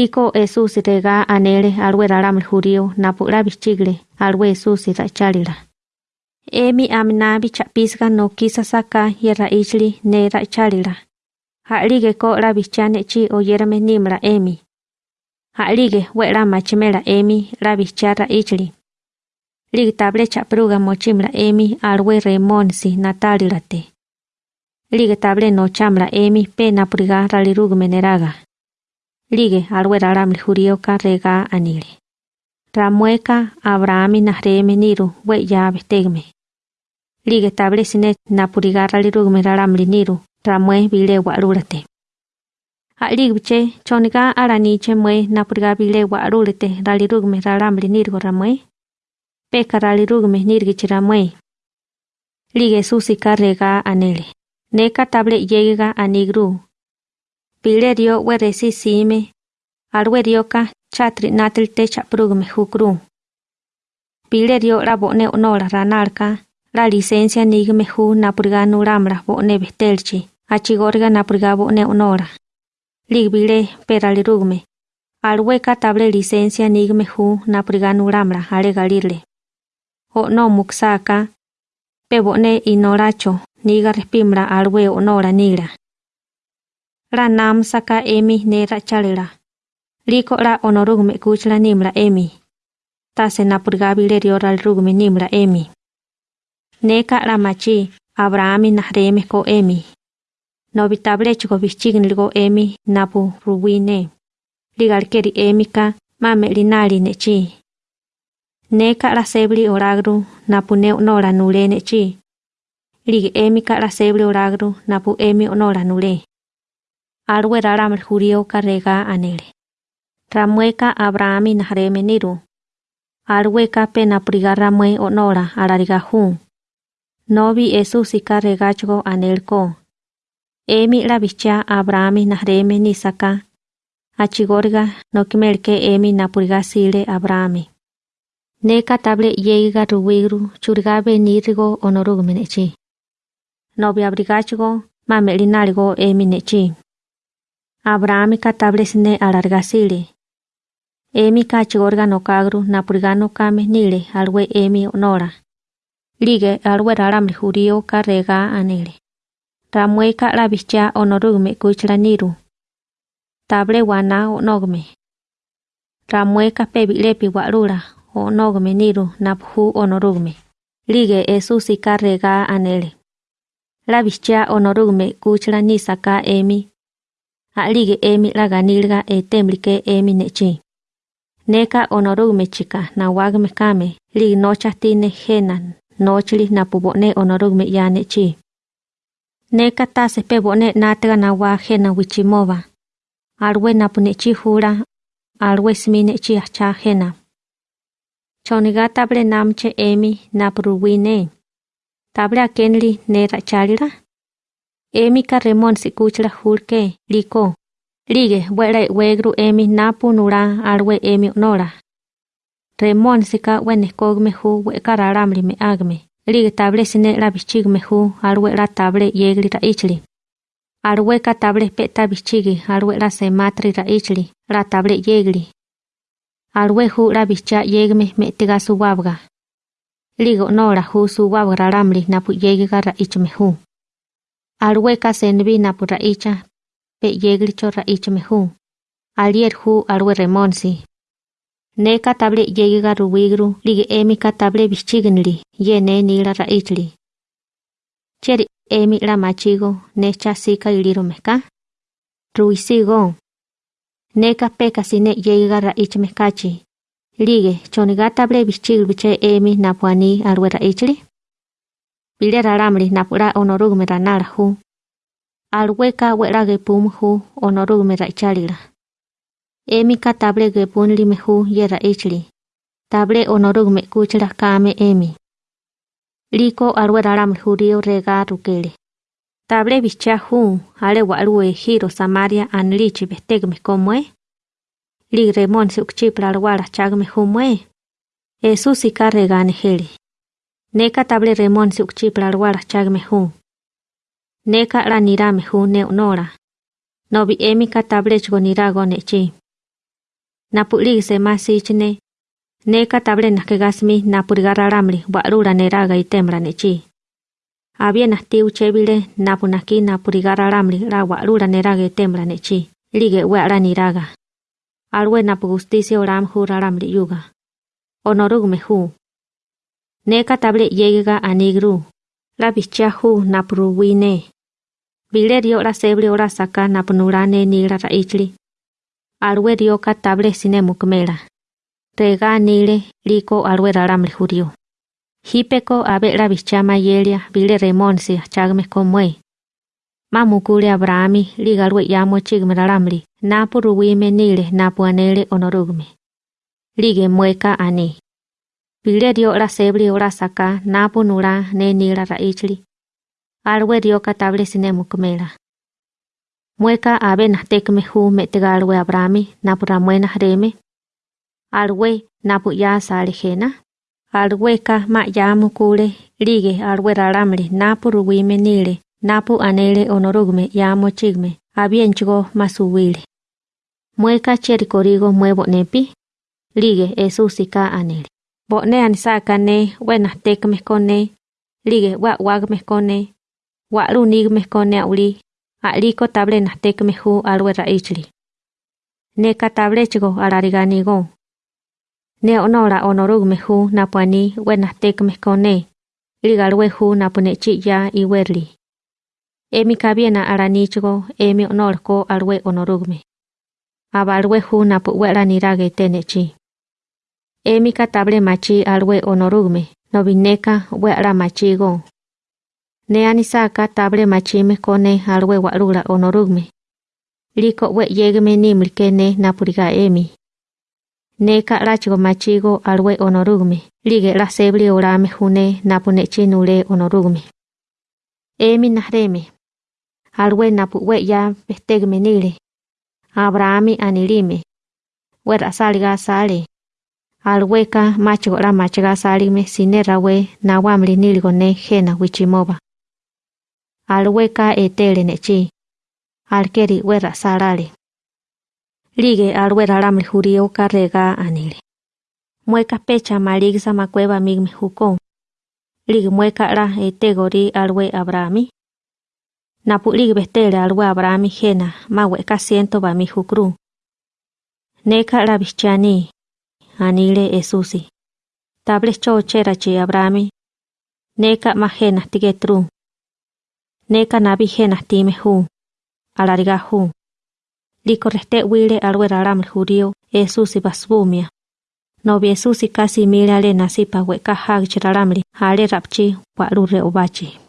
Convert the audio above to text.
Liko Jesús rega anele alwe ralamli jurío napura bichigle alwe Jesús rachalila. Emi aminabi chapisga no kisa saka yerra ichli ne rachalila. Ha'lige ko la bichane chi oyerame nimla emi. Ha'lige wera machimela emi la bichara ichli. Lig table chapruga mochimla emi alwe remonsi natalilate. Lig table no chamla emi pe napuriga ralirugme neraga. Lige alwe ralamli jurioka rega anile. Ramueka Abrahami nahreme niru we ya bestegme. Lige table sine napuriga ralirugme ralamli niru ramue bile warulate. Alik biche choniga araniche mue napuriga bile warulate ralirugme ralamli niru ramue. Peka ralirugme nirgichi ramue. Lige susika rega anele. Neka table yega anigru Pilerio weresi sime, alwerioka chatri natil te chaprugme jukru. Pilerio la bone onora ranarka, la licencia nigme ju napurga nuramra bone bestelchi, achigorga napurga bone onora. Ligbile peralirugme. Alweka table licencia nigme ju napurga nuramra ale galirle. O no muksaka, pe bone inoracho, niga respimra alwe onora nira. ranamsaka emi nerachálela liko'ra onorúgme kuchla nimla emi. Tasenapurgávi rerioralrúgme nimla emi. Ne ka'ra machi abrahami nahrémeko emi. Novitablechgo vichígnilgo emi napu ruwine ligalkeri emika mame'linali nechi ne ka'ra sebli oragru napu ne onora nule nechi ligi emi ka'ra sebli oragru napu emi onora nule. Alwe raramel jurio karega anele. Ramueka Abrahami nahreme niru. Alweka pena priga ramue onora alariga hun. Nobi Esusi karregachgo anelko. Emi la bicha Abrahami nahreme nisaka. Achigorga no kimelke emi napuriga sile Abrahami. Neka table yeiga ruwigru churgabe nirgo onorugmenechi. Nobi abrigachgo mamelinalgo emi nechi. Abraham katabresne alargasile. Emi kachigorga no kagru napurgano kame nile alwe emi onora. Lige alwe raramli jurio karrega anile. Ramueka la bicha onorugme kuchla niru. Table wana onogme. Ramueka pebilepi warura onogme niru naphu onorugme. Lige esusi karrega anele. La bicha onorugme kuchla nisaka emi ali ge emi laga nilga e temli emi ne. Neka onorug me chika na wag me kame, li nocha tine henan, nochli na pubo onorug me ya ne chi. Neka ta se pebo ne natra wa hena wichimova. Arwe na hura, arwe smine chi acha hena. Choniga table namche emi napruwine. Table akenli ne rachalira? Emi karremon si kuchra hulke, liko. Lige, buere wegru emi napu nura arwe emi nora. Remon si ka wene kog mehu we kararamli me agme. Lige table sine la bichig mehu arwe la table yegli ra ichli. Arwe ka table peta bichigi arwe la sematri ra ichli, la table yegli. Arwe hu la bichia yegme me tiga su. Ligo nora hu su wabga ramli napu yegiga ra ichme hu. Alweka senbi napu raicha, pe yeglicho raicha mehu. Alier hu alwe remonsi. Neka table yegiga ruwigru, lige emi ka table bichignili, ye ne nila raichli. Cheri emi la machigo, necha sika iliro meka. Ruisigo. Neka peka sine yegiga raicha mekachi. Lige, choniga table bichigl biche emi napuani alwe raichli. Bile raramli napura onorugme ranara hu. Alweka wera gepum hu onorugme raichalila. Emi ka table gepun lime hu yera ichli. Table onorugme kuchla kame emi. Liko alwe raramli hurio rega rukele. Table bicha hu ale walue hiro samaria anlichi bestegme komwe. Lig remon se ukchipla alwala chagme hu mwe. Esusi ka regane hele. Neka table remon si ukchipla alwala chagme hu. Neka la nirame hu ne onora. Nobi emi ka table chgo nirago nechi. Napuli se masichne. Neka table nakegasmi napurigararambli warura neraga itemra nechi. Había nasti uchebile napunaki napurigararambli ra warura neraga itemra nechi. Lige weara niraga. Alwe napu justicia oram juraramli yuga. Onorugme hu. Neka table yega anigru. La bicha hu napuruwine. Bilerio la sebre ora saka napunurane nira raichli. Alwe rio katable sine mukmela. Rega nile liko alwe raramle jurio. Hipeko abe la bichama yelia bile remonsi chagme komwe. Mamukule Abrahami ligalwe yamo chigme raramli. Napu ruwime nile napu anele onorugme. Lige mueka ani. Bilerio la sebre ora saka napu nura ne nira raichli. Alwe rio katable sine mukmela. Mueka abe nastekme hu metegalwe Abrami napu ramuena reme. Alwe napu ya sale jena. Alwe ma ya mukule lige alwe raramle napu ruwime nile napu anele onorugme ya mochigme abienchigo masuwile. Mueka cherikorigo muevo nepi. Lige esusika anele. bo'ne an saka ne we na te ke mekone lige wa wa ke mekone wa uli a ko table na te ke mehu a lu ra ichli ne ka table chigo a la riga ni go. Ne ono ra ono ru mehu na pani we na te hu na pone i werli. E mi ara ni chigo e mi onor me a ba hu na we ra chi Emi katable machi alwe onorugme. Nobineka wera machigo. Ne anisaka table machime kone alwe warura onorugme. Liko we yegme nimlike ne napuriga emi. Neka rachigo machigo alwe onorugme. Lige la sebli orame june napunechi nule onorugme. Emi nahreme. Alwe napu we ya bestegme nile. Abrahami anilime. Wera salga sale. Alweka machigo la machiga salime sinera we nawamli nilgo ne jena wichimoba alweka etele nechi. Alkeri wera sarale. Lige alwera ramli jurio carrega anile. Mueka pecha maligsa macueva migme juko. Lige mueka ra etegori alwe abrami. Napu lige bestele alwe abrami jena ma weka siento ba mi jukru. Neka la bichani. Anile esusi. Tables chochera chi abrami. Neka ma jena tigetru. Neka nabi jena time hu. Alariga hu. Liko reste wile alwe raram jurio esusi basbumia. No bi esusi kasi mire ale nasipa weka hag hale rapchi wa rure obachi.